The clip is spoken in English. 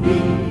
me.